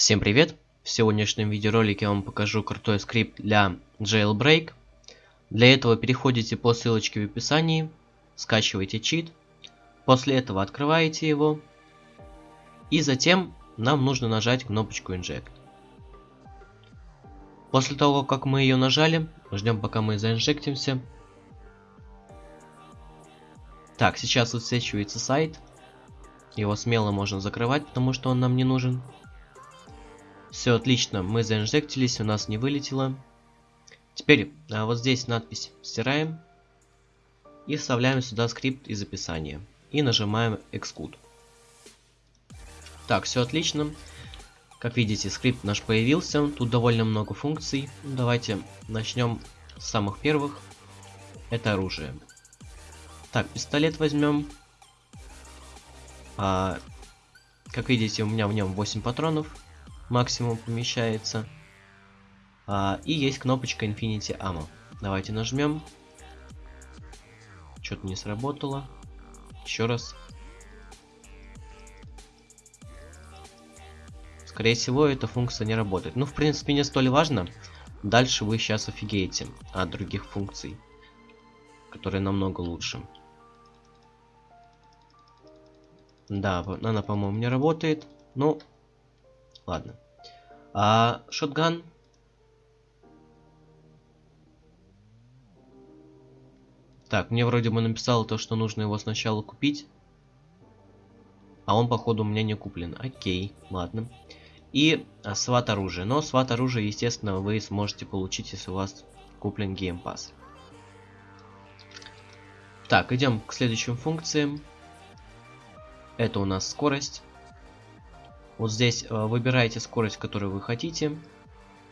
Всем привет! В сегодняшнем видеоролике я вам покажу крутой скрипт для Jailbreak. Для этого переходите по ссылочке в описании, скачиваете чит, после этого открываете его, и затем нам нужно нажать кнопочку Inject. После того, как мы ее нажали, ждем пока мы заинжектимся. Так, сейчас высвечивается сайт. Его смело можно закрывать, потому что он нам не нужен. Все отлично, мы заинжектились, у нас не вылетело. Теперь а вот здесь надпись стираем. И вставляем сюда скрипт из описания. И нажимаем Exclude. Так, все отлично. Как видите, скрипт наш появился. Тут довольно много функций. Давайте начнем с самых первых. Это оружие. Так, пистолет возьмем. А, как видите, у меня в нем 8 патронов максимум помещается. А, и есть кнопочка Infinity Ammo. Давайте нажмем. Что-то не сработало. Еще раз. Скорее всего, эта функция не работает. Ну, в принципе, не столь важно. Дальше вы сейчас офигеете от других функций, которые намного лучше. Да, она, по-моему, не работает. Ну, Ладно. А шотган? Так, мне вроде бы написало то, что нужно его сначала купить. А он, походу, у меня не куплен. Окей, ладно. И а, сват оружие. Но сват оружие, естественно, вы сможете получить, если у вас куплен Pass. Так, идем к следующим функциям. Это у нас скорость. Вот здесь э, выбираете скорость, которую вы хотите.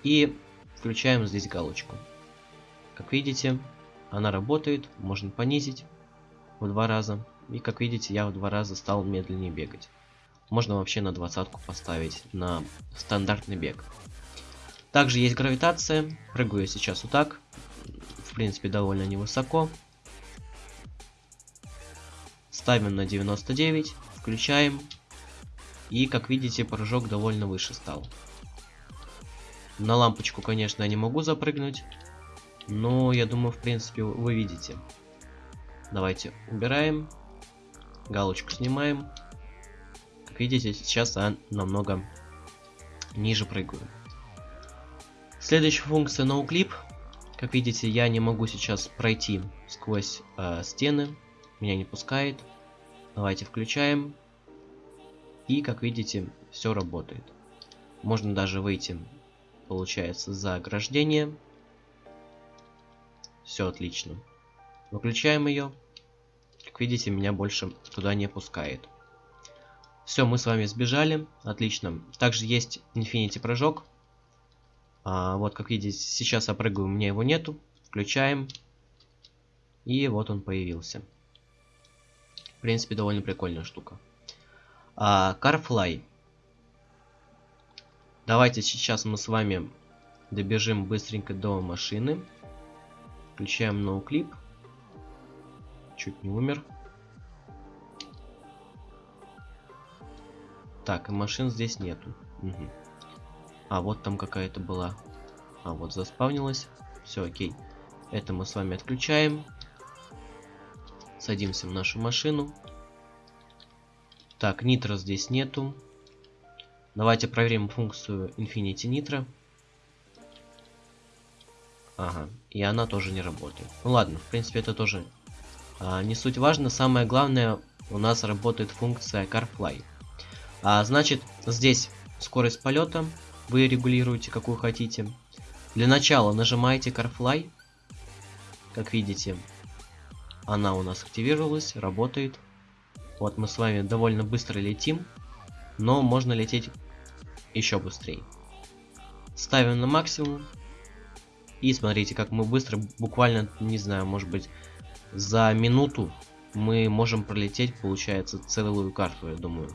И включаем здесь галочку. Как видите, она работает. Можно понизить в два раза. И как видите, я в два раза стал медленнее бегать. Можно вообще на двадцатку поставить на стандартный бег. Также есть гравитация. Прыгаю сейчас вот так. В принципе, довольно невысоко. Ставим на 99. Включаем. И, как видите, прыжок довольно выше стал. На лампочку, конечно, я не могу запрыгнуть. Но, я думаю, в принципе, вы видите. Давайте убираем. Галочку снимаем. Как видите, сейчас я намного ниже прыгаю. Следующая функция NoClip. Как видите, я не могу сейчас пройти сквозь э, стены. Меня не пускает. Давайте включаем. И, как видите, все работает. Можно даже выйти, получается, за ограждение. Все отлично. Выключаем ее. Как видите, меня больше туда не пускает. Все, мы с вами сбежали. Отлично. Также есть Infinity прыжок. А, вот, как видите, сейчас я прыгаю, у меня его нету. Включаем. И вот он появился. В принципе, довольно прикольная штука. А, Carfly. Давайте сейчас мы с вами добежим быстренько до машины. Включаем ноуклип. Чуть не умер. Так, и машин здесь нету. Угу. А, вот там какая-то была. А, вот заспавнилась. Все, окей. Это мы с вами отключаем. Садимся в нашу машину. Так, нитро здесь нету. Давайте проверим функцию Infinity Nitro. Ага, и она тоже не работает. Ну ладно, в принципе это тоже а, не суть важно. Самое главное, у нас работает функция CarFly. А, значит, здесь скорость полета. Вы регулируете, какую хотите. Для начала нажимаете CarFly. Как видите, она у нас активировалась, работает. Вот мы с вами довольно быстро летим, но можно лететь еще быстрее. Ставим на максимум. И смотрите, как мы быстро, буквально, не знаю, может быть, за минуту мы можем пролететь, получается, целую карту, я думаю.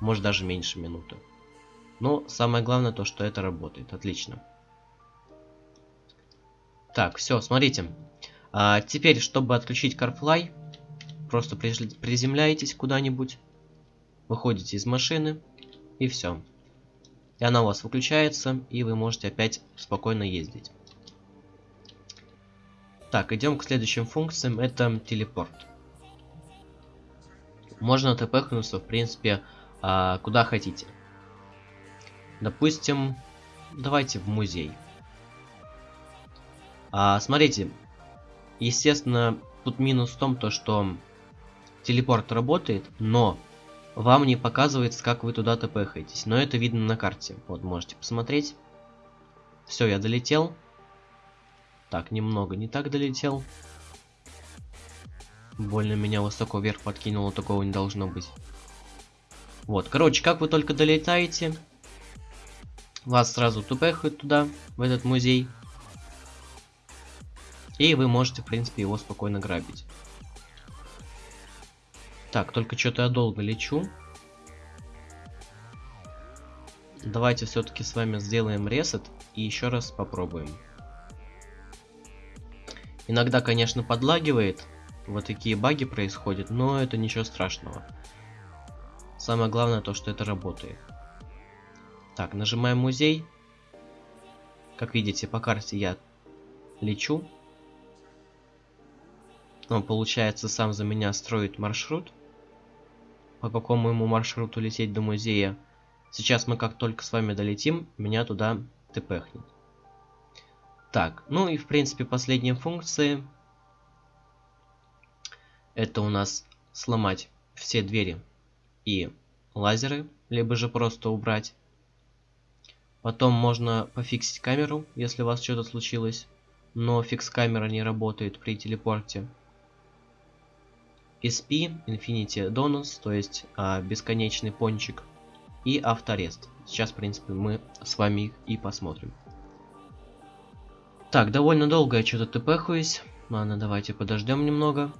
Может даже меньше минуты. Но самое главное то, что это работает. Отлично. Так, все, смотрите. А, теперь, чтобы отключить CarFly, Просто приземляетесь куда-нибудь, выходите из машины и все. И она у вас выключается, и вы можете опять спокойно ездить. Так, идем к следующим функциям. Это телепорт. Можно тпхнуться, в принципе, а, куда хотите. Допустим, давайте в музей. А, смотрите, естественно, тут минус в том, то, что телепорт работает, но вам не показывается, как вы туда тпхаетесь. Но это видно на карте. Вот, можете посмотреть. Все, я долетел. Так, немного не так долетел. Больно меня высоко вверх подкинуло, такого не должно быть. Вот, короче, как вы только долетаете, вас сразу тупехают туда, в этот музей. И вы можете, в принципе, его спокойно грабить. Так, только что-то я долго лечу. Давайте все-таки с вами сделаем ресет и еще раз попробуем. Иногда, конечно, подлагивает. Вот такие баги происходят, но это ничего страшного. Самое главное то, что это работает. Так, нажимаем музей. Как видите, по карте я лечу. Он, получается, сам за меня строит маршрут. По какому ему маршруту лететь до музея. Сейчас мы как только с вами долетим, меня туда тпхнет. Так, ну и в принципе последние функции. Это у нас сломать все двери и лазеры, либо же просто убрать. Потом можно пофиксить камеру, если у вас что-то случилось. Но фикс камера не работает при телепорте. SP, Infinity Donus, то есть а, бесконечный пончик. И авторест. Сейчас, в принципе, мы с вами их и посмотрим. Так, довольно долго я что-то тпхаюсь. Ладно, давайте подождем немного.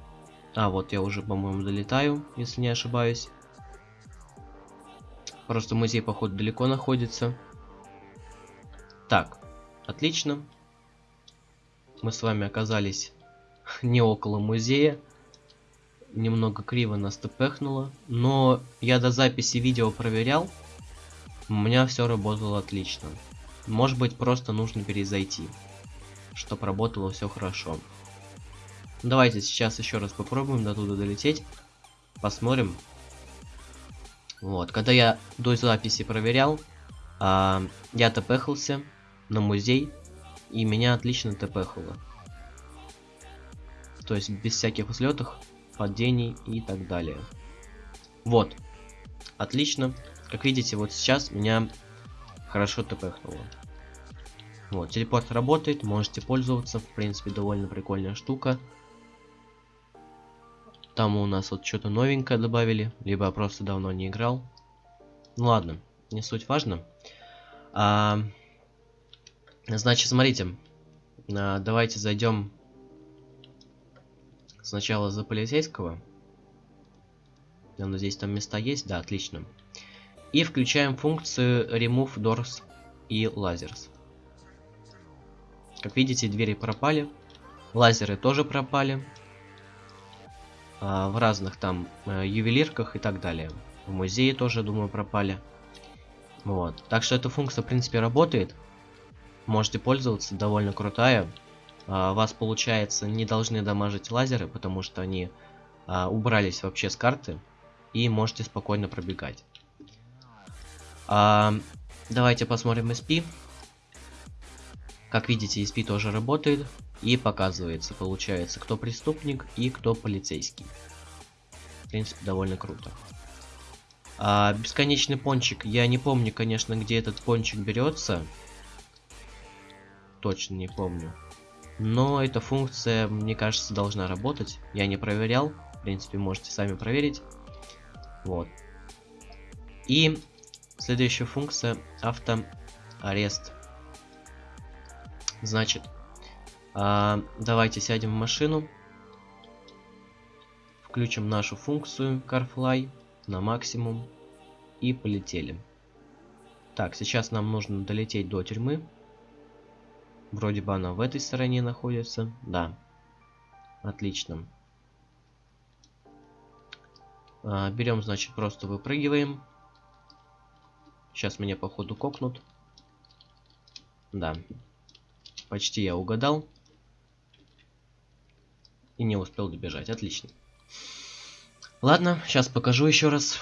А, вот я уже, по-моему, долетаю, если не ошибаюсь. Просто музей, походу, далеко находится. Так, отлично. Мы с вами оказались не около музея. Немного криво нас тпхнуло. Но я до записи видео проверял. У меня все работало отлично. Может быть, просто нужно перезайти. Чтобы работало все хорошо. Давайте сейчас еще раз попробуем до туда долететь. Посмотрим, вот, когда я до записи проверял, а, я тпхался на музей, и меня отлично тпхало. То есть без всяких взлетов, падений и так далее. Вот, отлично. Как видите, вот сейчас меня хорошо тпхнуло. Вот, телепорт работает, можете пользоваться, в принципе, довольно прикольная штука. Там у нас вот что-то новенькое добавили, либо я просто давно не играл. Ну ладно, не суть важно. А, значит, смотрите, а, давайте зайдем сначала за полицейского. Я надеюсь, там места есть, да, отлично. И включаем функцию Remove Doors и Lasers. Как видите, двери пропали, лазеры тоже пропали. А, в разных там э, ювелирках и так далее. В музее тоже, думаю, пропали. Вот. Так что эта функция, в принципе, работает. Можете пользоваться, довольно крутая. А, вас, получается, не должны дамажить лазеры, потому что они а, убрались вообще с карты. И можете спокойно пробегать. А, давайте посмотрим SP. Как видите, SP тоже работает. И показывается, получается, кто преступник и кто полицейский. В принципе, довольно круто. А, бесконечный пончик. Я не помню, конечно, где этот пончик берется. Точно не помню. Но эта функция, мне кажется, должна работать. Я не проверял. В принципе, можете сами проверить. Вот. И следующая функция автоарест. Значит, а, давайте сядем в машину. Включим нашу функцию CarFly на максимум. И полетели. Так, сейчас нам нужно долететь до тюрьмы. Вроде бы она в этой стороне находится. Да. Отлично. А, берем, значит, просто выпрыгиваем. Сейчас меня походу кокнут. Да. Почти я угадал. И не успел добежать. Отлично. Ладно, сейчас покажу еще раз.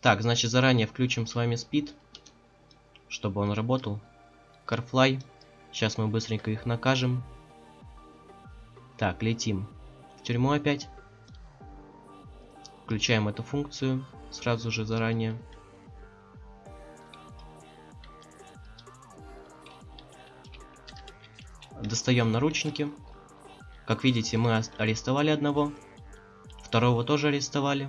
Так, значит, заранее включим с вами спид, чтобы он работал. Carfly. Сейчас мы быстренько их накажем. Так, летим в тюрьму опять. Включаем эту функцию сразу же заранее. Достаем наручники. Как видите, мы арестовали одного. Второго тоже арестовали.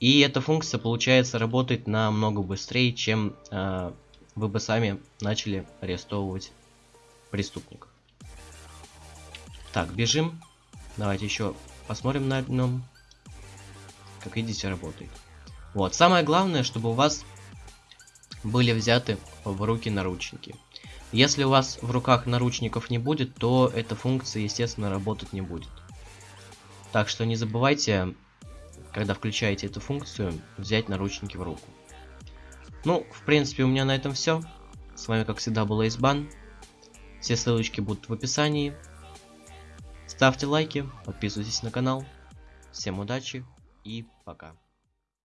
И эта функция, получается, работает намного быстрее, чем э, вы бы сами начали арестовывать преступников. Так, бежим. Давайте еще посмотрим на одном. Как видите, работает. Вот, самое главное, чтобы у вас были взяты в руки наручники. Если у вас в руках наручников не будет, то эта функция, естественно, работать не будет. Так что не забывайте, когда включаете эту функцию, взять наручники в руку. Ну, в принципе, у меня на этом все. С вами, как всегда, был Эйсбан. Все ссылочки будут в описании. Ставьте лайки, подписывайтесь на канал. Всем удачи и пока.